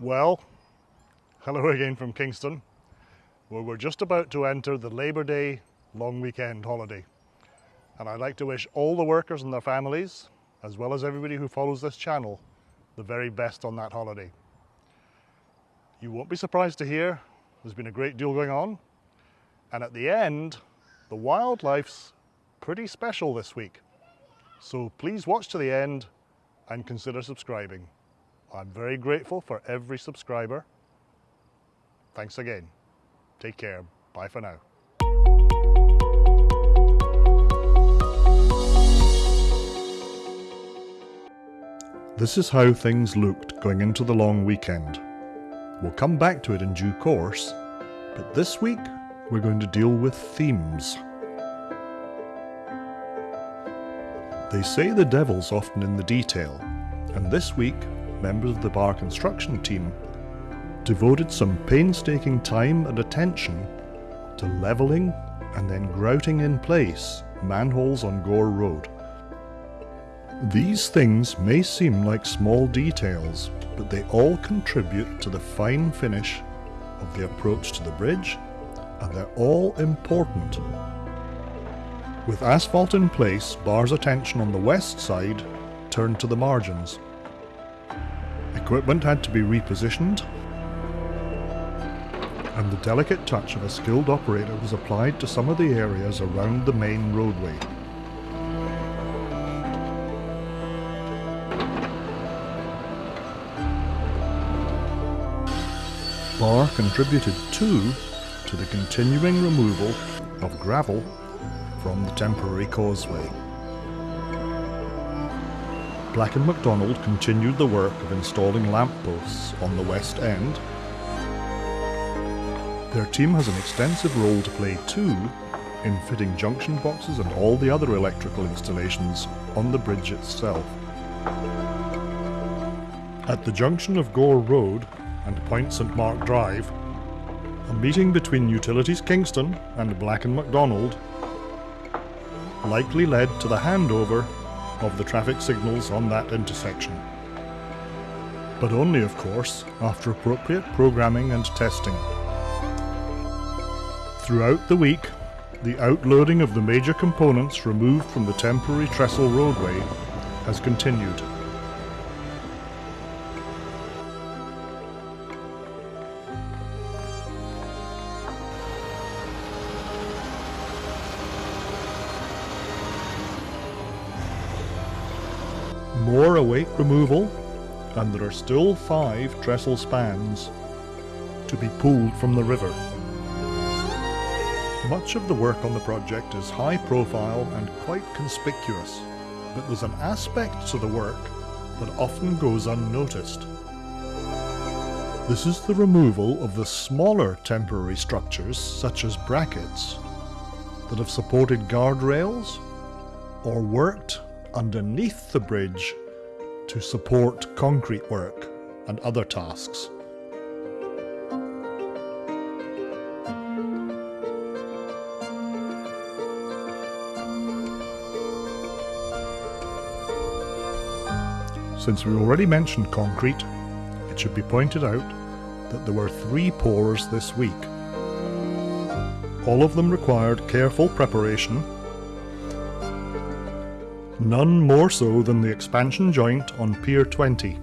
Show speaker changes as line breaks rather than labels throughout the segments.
Well, hello again from Kingston, where we're just about to enter the Labour Day long weekend holiday. And I'd like to wish all the workers and their families, as well as everybody who follows this channel, the very best on that holiday. You won't be surprised to hear there's been a great deal going on. And at the end, the wildlife's pretty special this week. So please watch to the end and consider subscribing. I'm very grateful for every subscriber. Thanks again. Take care. Bye for now. This is how things looked going into the long weekend. We'll come back to it in due course, but this week we're going to deal with themes. They say the devil's often in the detail, and this week members of the bar construction team devoted some painstaking time and attention to levelling and then grouting in place manholes on Gore Road. These things may seem like small details, but they all contribute to the fine finish of the approach to the bridge, and they're all important. With asphalt in place, Bar's attention on the west side turned to the margins. Equipment had to be repositioned, and the delicate touch of a skilled operator was applied to some of the areas around the main roadway. Bar contributed too to the continuing removal of gravel from the temporary causeway. Black & McDonald continued the work of installing lampposts on the west end. Their team has an extensive role to play too in fitting junction boxes and all the other electrical installations on the bridge itself. At the junction of Gore Road and Point St Mark Drive, a meeting between Utilities Kingston and Black & McDonald likely led to the handover of the traffic signals on that intersection. But only, of course, after appropriate programming and testing. Throughout the week, the outloading of the major components removed from the temporary trestle roadway has continued. More await removal, and there are still five trestle spans to be pulled from the river. Much of the work on the project is high profile and quite conspicuous, but there's an aspect to the work that often goes unnoticed. This is the removal of the smaller temporary structures, such as brackets, that have supported guardrails or worked underneath the bridge to support concrete work and other tasks. Since we already mentioned concrete, it should be pointed out that there were three pours this week. All of them required careful preparation none more so than the expansion joint on Pier 20.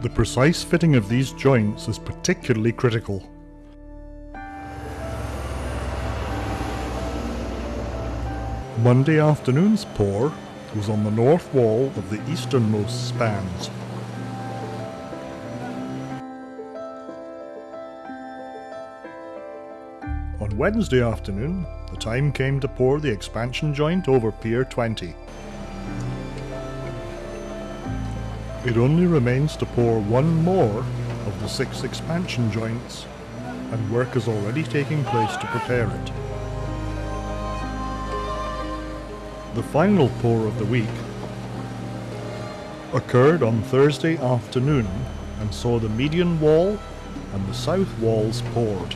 The precise fitting of these joints is particularly critical. Monday afternoon's pour was on the north wall of the easternmost spans. On Wednesday afternoon, the time came to pour the expansion joint over Pier 20. It only remains to pour one more of the six expansion joints, and work is already taking place to prepare it. The final pour of the week occurred on Thursday afternoon and saw the median wall and the south walls poured.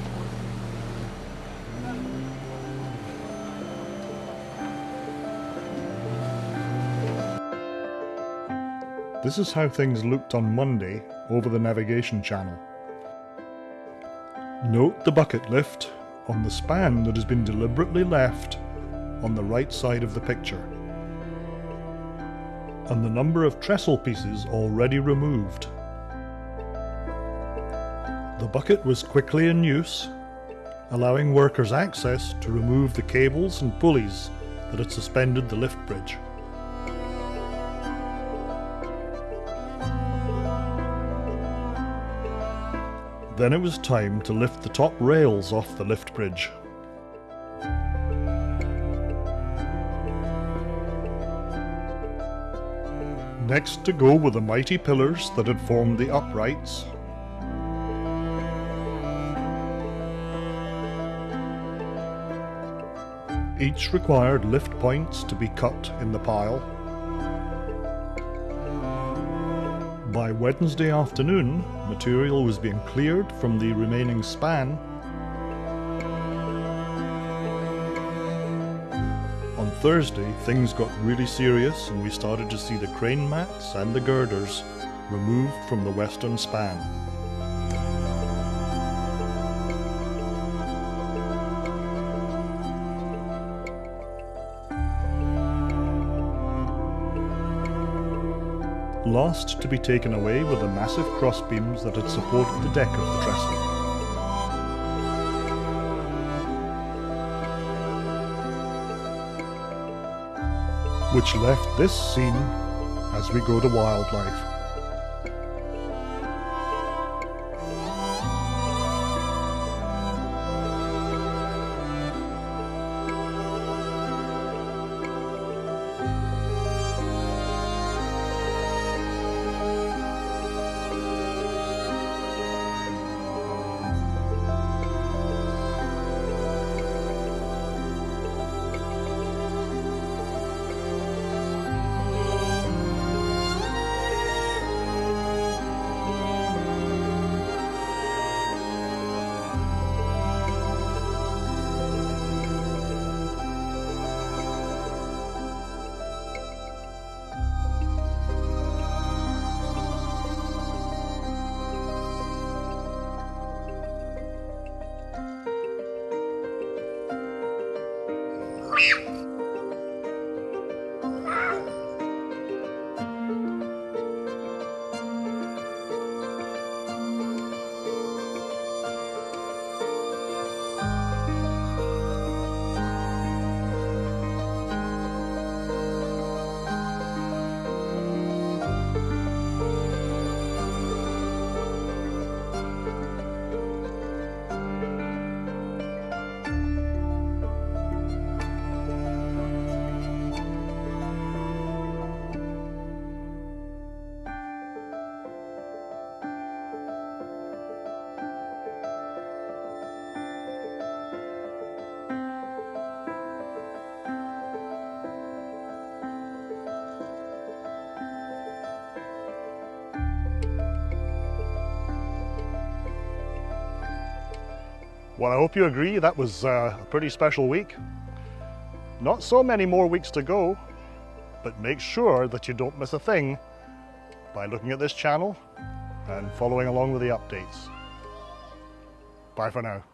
This is how things looked on Monday over the navigation channel. Note the bucket lift on the span that has been deliberately left on the right side of the picture and the number of trestle pieces already removed. The bucket was quickly in use, allowing workers access to remove the cables and pulleys that had suspended the lift bridge. Then it was time to lift the top rails off the lift bridge. Next to go were the mighty pillars that had formed the uprights. Each required lift points to be cut in the pile. By Wednesday afternoon, material was being cleared from the remaining span On Thursday, things got really serious and we started to see the crane mats and the girders removed from the western span. Last to be taken away were the massive crossbeams that had supported the deck of the trestle. which left this scene as we go to wildlife. Well, I hope you agree that was uh, a pretty special week. Not so many more weeks to go, but make sure that you don't miss a thing by looking at this channel and following along with the updates. Bye for now.